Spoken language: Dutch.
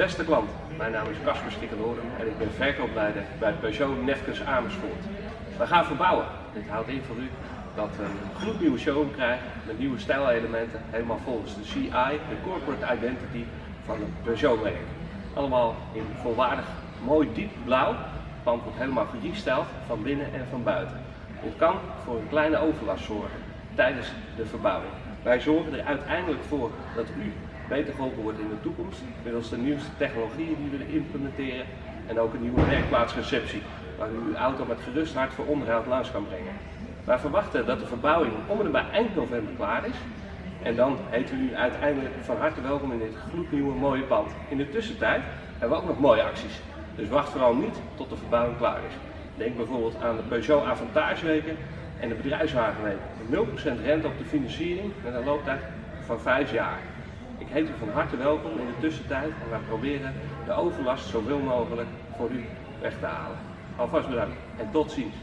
Beste klant, mijn naam is Casper Stikkenhoorn en ik ben verkoopleider bij Peugeot Nefkens Amersfoort. We gaan verbouwen. Dit houdt in voor u dat we een gloednieuwe showroom krijgen met nieuwe stijlelementen, helemaal volgens de CI, de Corporate Identity van het Peugeot-merk. Allemaal in volwaardig mooi diep blauw. Pand wordt helemaal gerestyled van binnen en van buiten. Dit kan voor een kleine overlast zorgen tijdens de verbouwing. Wij zorgen er uiteindelijk voor dat u beter geholpen wordt in de toekomst middels de nieuwste technologieën die we implementeren en ook een nieuwe werkplaatsreceptie waar u uw auto met gerust hart voor onderhoud langs kan brengen. Wij verwachten dat de verbouwing om en bij eind november klaar is en dan we u uiteindelijk van harte welkom in dit gloednieuwe mooie pand. In de tussentijd hebben we ook nog mooie acties, dus wacht vooral niet tot de verbouwing klaar is. Denk bijvoorbeeld aan de Peugeot Avantageweken en de bedrijfswagenweek. 0% rente op de financiering met een looptijd van 5 jaar. Ik heet u van harte welkom in de tussentijd en wij proberen de overlast zoveel mogelijk voor u weg te halen. Alvast bedankt en tot ziens.